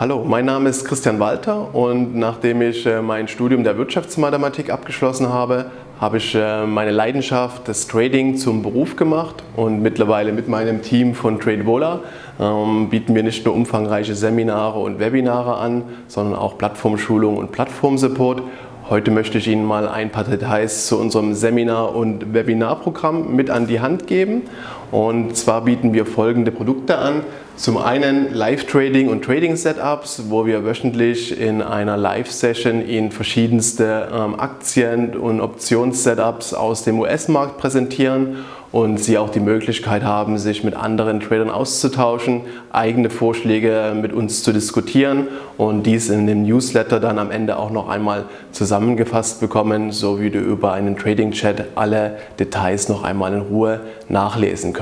Hallo, mein Name ist Christian Walter und nachdem ich äh, mein Studium der Wirtschaftsmathematik abgeschlossen habe, habe ich äh, meine Leidenschaft des Trading zum Beruf gemacht und mittlerweile mit meinem Team von TradeVola ähm, bieten wir nicht nur umfangreiche Seminare und Webinare an, sondern auch Plattformschulung und Plattformsupport Heute möchte ich Ihnen mal ein paar Details zu unserem Seminar- und Webinarprogramm mit an die Hand geben. Und zwar bieten wir folgende Produkte an. Zum einen Live-Trading und Trading-Setups, wo wir wöchentlich in einer Live-Session Ihnen verschiedenste ähm, Aktien- und Options-Setups aus dem US-Markt präsentieren und Sie auch die Möglichkeit haben, sich mit anderen Tradern auszutauschen, eigene Vorschläge mit uns zu diskutieren und dies in dem Newsletter dann am Ende auch noch einmal zusammengefasst bekommen, so wie du über einen Trading-Chat alle Details noch einmal in Ruhe nachlesen können.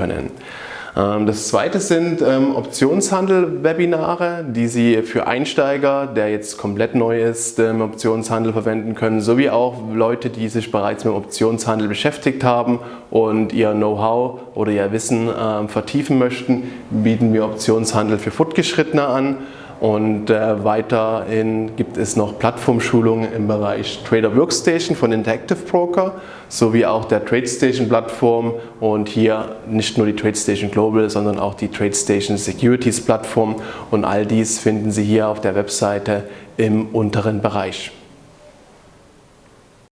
Ähm, das zweite sind ähm, Optionshandel-Webinare, die Sie für Einsteiger, der jetzt komplett neu ist, im Optionshandel verwenden können, sowie auch Leute, die sich bereits mit Optionshandel beschäftigt haben und ihr Know-how oder ihr Wissen ähm, vertiefen möchten, bieten wir Optionshandel für Fortgeschrittene an. Und äh, weiterhin gibt es noch Plattformschulungen im Bereich Trader Workstation von Interactive Broker sowie auch der TradeStation Plattform und hier nicht nur die TradeStation Global, sondern auch die TradeStation Securities Plattform und all dies finden Sie hier auf der Webseite im unteren Bereich.